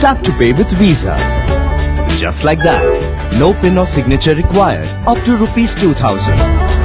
Tap to pay with Visa. Just like that. No pin or signature required. Up to rupees 2000.